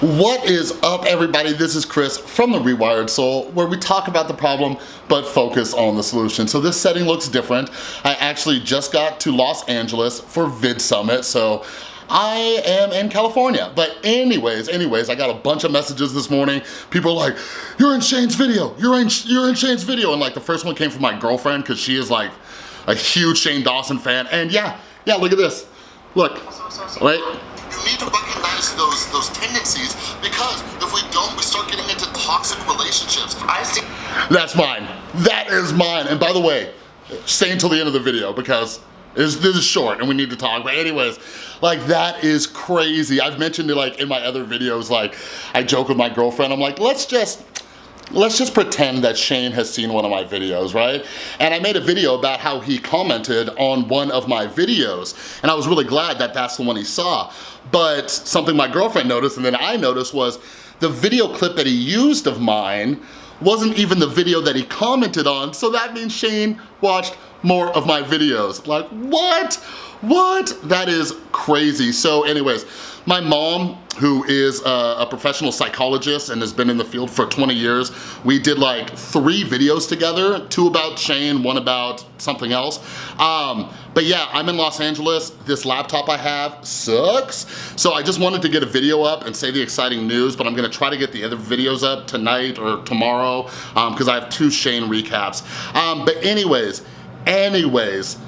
What is up everybody? This is Chris from The Rewired Soul where we talk about the problem but focus on the solution. So this setting looks different. I actually just got to Los Angeles for VidSummit so I am in California. But anyways, anyways, I got a bunch of messages this morning. People like, you're in Shane's video, you're in, you're in Shane's video. And like the first one came from my girlfriend because she is like a huge Shane Dawson fan. And yeah, yeah, look at this. Look, wait. Those those tendencies because if we don't, we start getting into toxic relationships. I see. That's mine. That is mine. And by the way, stay until the end of the video because this is short and we need to talk. But anyways, like that is crazy. I've mentioned it like in my other videos, like I joke with my girlfriend. I'm like, let's just let's just pretend that Shane has seen one of my videos, right? And I made a video about how he commented on one of my videos, and I was really glad that that's the one he saw. But something my girlfriend noticed and then I noticed was the video clip that he used of mine wasn't even the video that he commented on, so that means Shane watched more of my videos. Like, what? What? That is crazy. So anyways, my mom, who is a, a, professional psychologist and has been in the field for 20 years, we did like three videos together, two about Shane, one about something else. Um, but yeah, I'm in Los Angeles. This laptop I have sucks. So I just wanted to get a video up and say the exciting news, but I'm gonna try to get the other videos up tonight or tomorrow because um, I have two Shane recaps. Um, but anyways, anyways,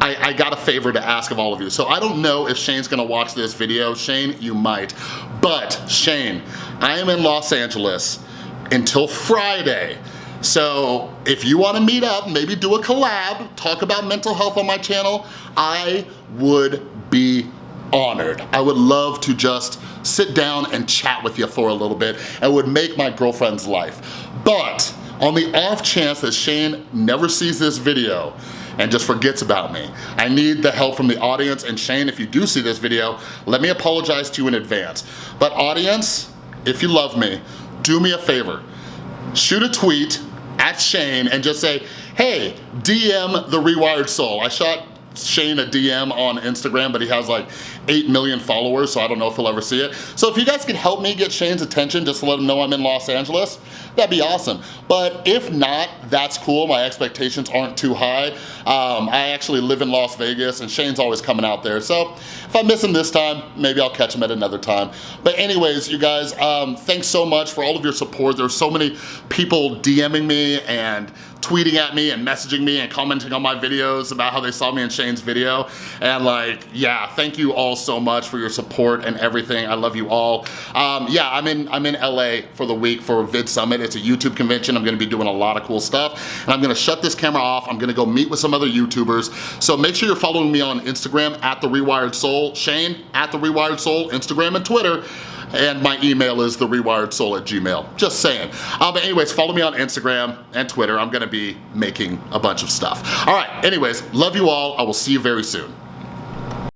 I, I, got a favor to ask of all of you. So I don't know if Shane's gonna watch this video. Shane, you might. But Shane, I am in Los Angeles until Friday. So if you wanna meet up, maybe do a collab, talk about mental health on my channel, I would be honored. I would love to just sit down and chat with you for a little bit. It would make my girlfriend's life. But on the off chance that Shane never sees this video, and just forgets about me. I need the help from the audience and Shane, if you do see this video, let me apologize to you in advance. But audience, if you love me, do me a favor. Shoot a tweet at Shane and just say, hey, DM The Rewired Soul. I shot Shane a DM on Instagram, but he has like 8 million followers, so I don't know if he'll ever see it. So if you guys could help me get Shane's attention, just to let him know I'm in Los Angeles, that'd be awesome. But if not, that's cool. My expectations aren't too high. Um, I actually live in Las Vegas, and Shane's always coming out there. So if I miss him this time, maybe I'll catch him at another time. But anyways, you guys, um, thanks so much for all of your support. There's so many people DMing me and tweeting at me and messaging me and commenting on my videos about how they saw me in Shane's video. And like, yeah, thank you all so much for your support and everything. I love you all. Um, yeah, I'm in, I'm in LA for the week for Vid Summit. It's a YouTube convention. I'm gonna be doing a lot of cool stuff. And I'm gonna shut this camera off. I'm gonna go meet with some other YouTubers. So make sure you're following me on Instagram at The Rewired Soul. Shane at The Rewired Soul, Instagram and Twitter and my email is therewiredsoul at gmail. Just saying. Um, but anyways, follow me on Instagram and Twitter. I'm gonna be making a bunch of stuff. All right, anyways, love you all. I will see you very soon.